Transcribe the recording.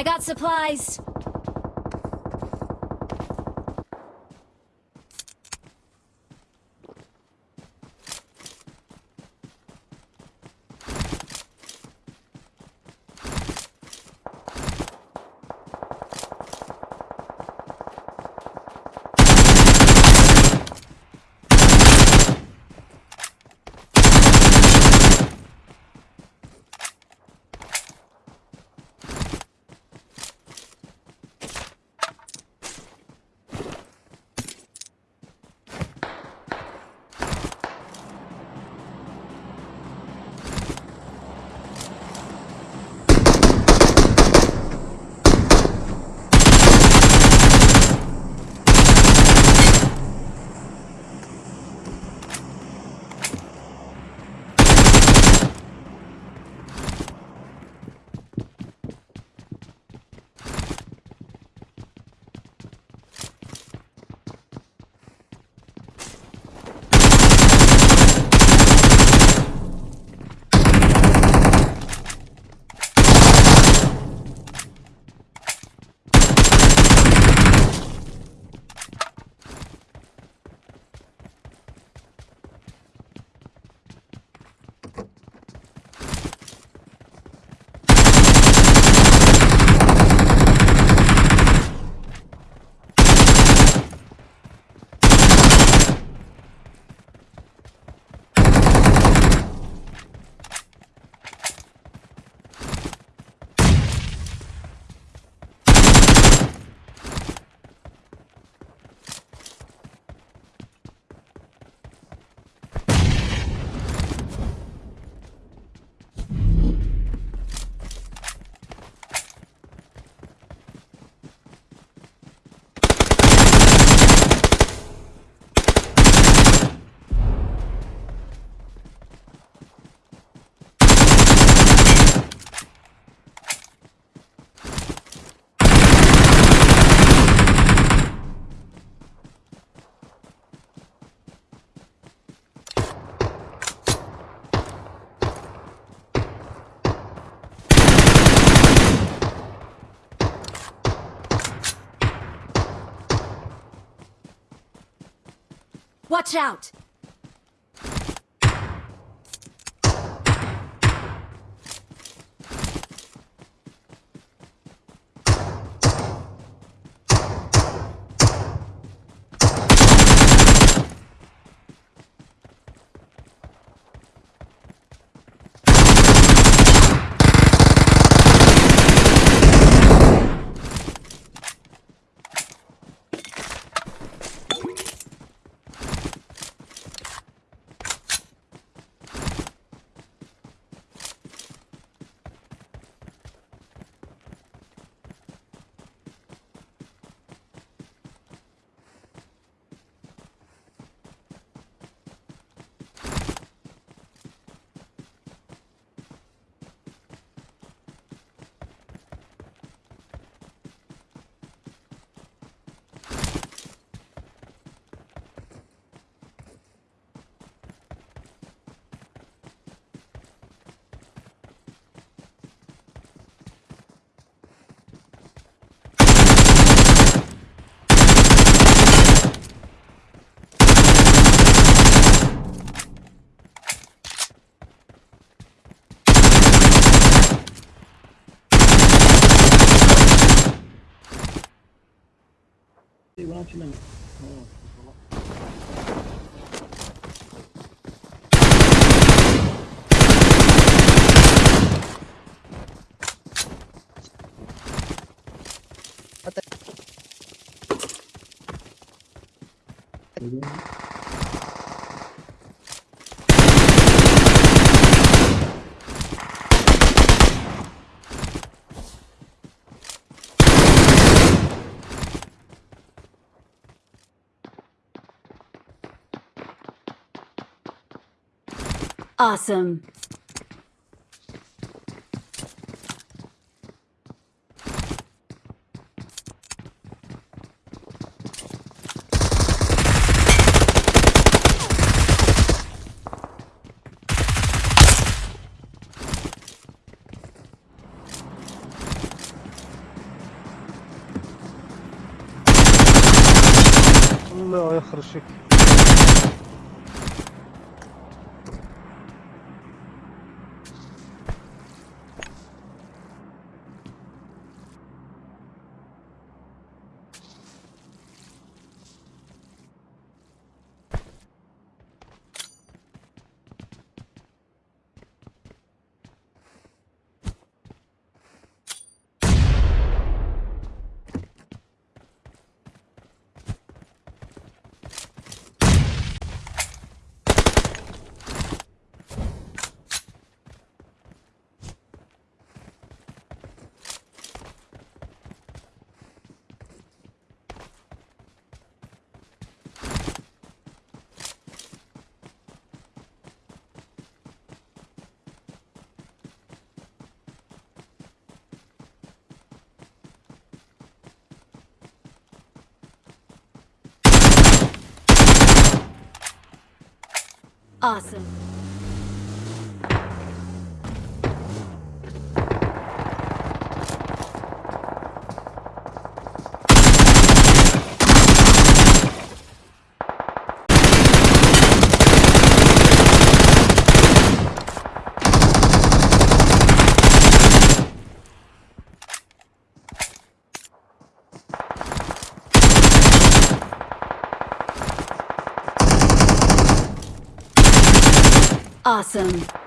I got supplies. Watch out! Segurança não. Até. Awesome. No, I'm sure. Awesome. Awesome.